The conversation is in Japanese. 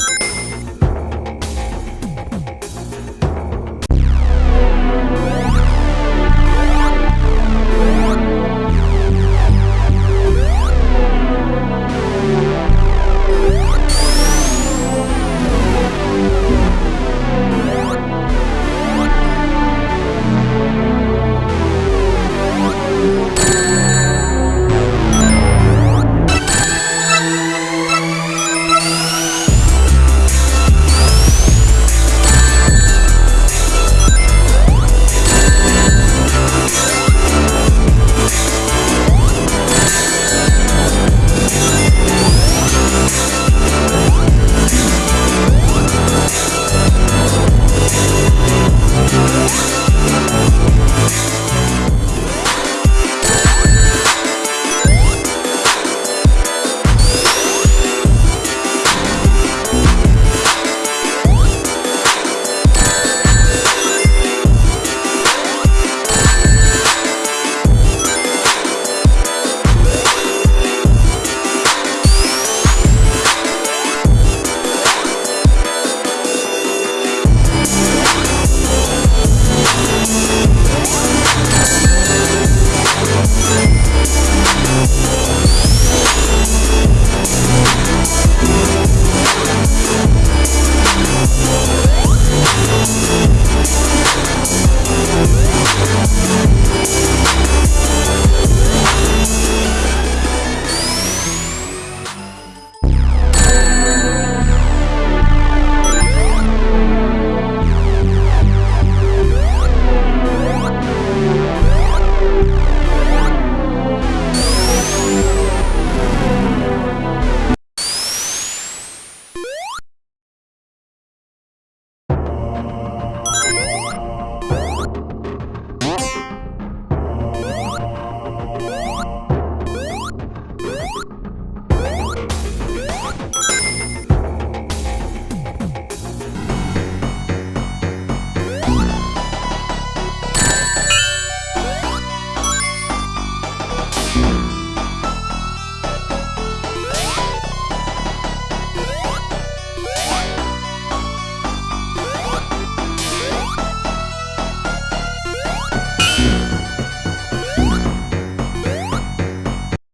え?